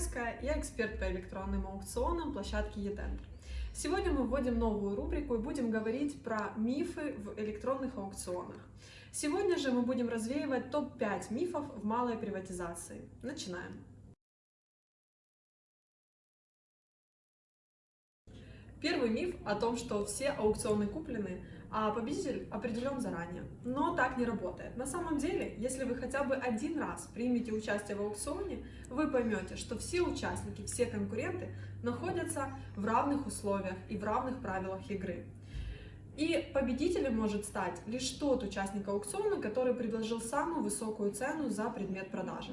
Андреевская, я эксперт по электронным аукционам площадки eTender. Сегодня мы вводим новую рубрику и будем говорить про мифы в электронных аукционах. Сегодня же мы будем развеивать топ-5 мифов в малой приватизации. Начинаем. Первый миф о том, что все аукционы куплены, а победитель определен заранее. Но так не работает. На самом деле, если вы хотя бы один раз примете участие в аукционе, вы поймете, что все участники, все конкуренты находятся в равных условиях и в равных правилах игры. И победителем может стать лишь тот участник аукциона, который предложил самую высокую цену за предмет продажи.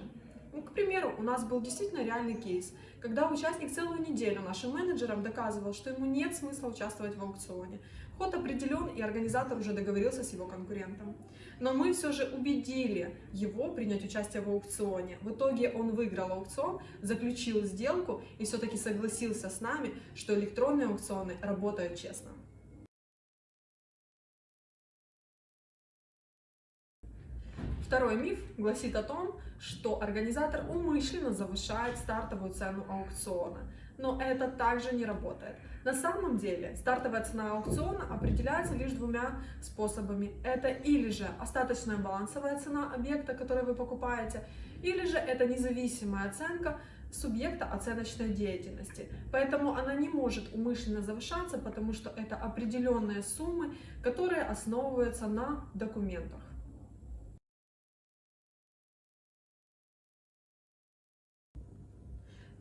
Ну, к примеру, у нас был действительно реальный кейс, когда участник целую неделю нашим менеджерам доказывал, что ему нет смысла участвовать в аукционе. Ход определен, и организатор уже договорился с его конкурентом. Но мы все же убедили его принять участие в аукционе. В итоге он выиграл аукцион, заключил сделку и все-таки согласился с нами, что электронные аукционы работают честно. Второй миф гласит о том, что организатор умышленно завышает стартовую цену аукциона. Но это также не работает. На самом деле стартовая цена аукциона определяется лишь двумя способами. Это или же остаточная балансовая цена объекта, который вы покупаете, или же это независимая оценка субъекта оценочной деятельности. Поэтому она не может умышленно завышаться, потому что это определенные суммы, которые основываются на документах.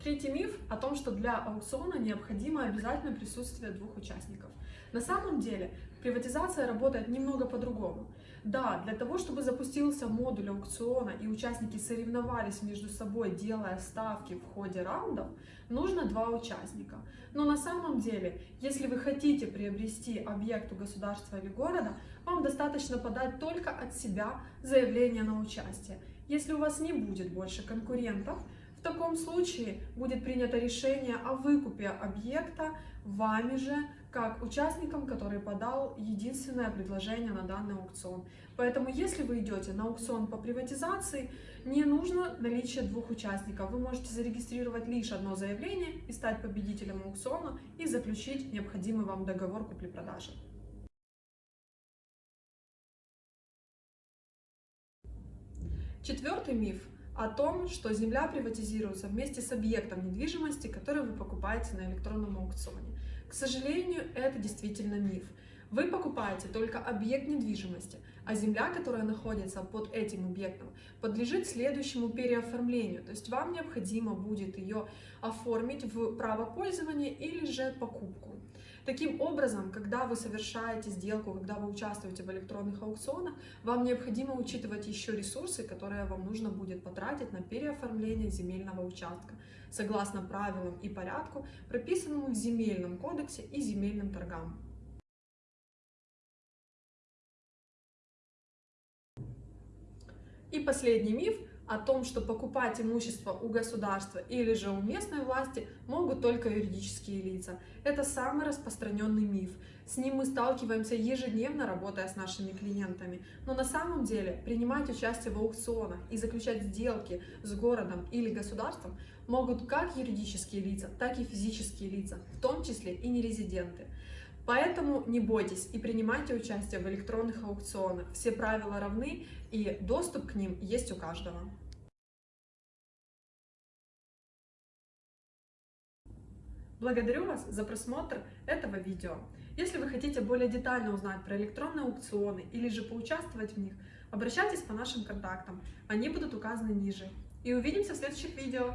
Третий миф о том, что для аукциона необходимо обязательно присутствие двух участников. На самом деле приватизация работает немного по-другому. Да, для того, чтобы запустился модуль аукциона и участники соревновались между собой, делая ставки в ходе раундов, нужно два участника. Но на самом деле, если вы хотите приобрести объект у государства или города, вам достаточно подать только от себя заявление на участие. Если у вас не будет больше конкурентов, в таком случае будет принято решение о выкупе объекта вами же, как участником, который подал единственное предложение на данный аукцион. Поэтому, если вы идете на аукцион по приватизации, не нужно наличие двух участников. Вы можете зарегистрировать лишь одно заявление и стать победителем аукциона и заключить необходимый вам договор купли-продажи. Четвертый миф о том, что земля приватизируется вместе с объектом недвижимости, который вы покупаете на электронном аукционе. К сожалению, это действительно миф. Вы покупаете только объект недвижимости, а земля, которая находится под этим объектом, подлежит следующему переоформлению. То есть вам необходимо будет ее оформить в право пользования или же покупку. Таким образом, когда вы совершаете сделку, когда вы участвуете в электронных аукционах, вам необходимо учитывать еще ресурсы, которые вам нужно будет потратить на переоформление земельного участка, согласно правилам и порядку, прописанному в земельном кодексе и земельным торгам. И последний миф о том, что покупать имущество у государства или же у местной власти могут только юридические лица. Это самый распространенный миф. С ним мы сталкиваемся ежедневно, работая с нашими клиентами. Но на самом деле принимать участие в аукционах и заключать сделки с городом или государством могут как юридические лица, так и физические лица, в том числе и нерезиденты. Поэтому не бойтесь и принимайте участие в электронных аукционах. Все правила равны и доступ к ним есть у каждого. Благодарю вас за просмотр этого видео. Если вы хотите более детально узнать про электронные аукционы или же поучаствовать в них, обращайтесь по нашим контактам, они будут указаны ниже. И увидимся в следующих видео.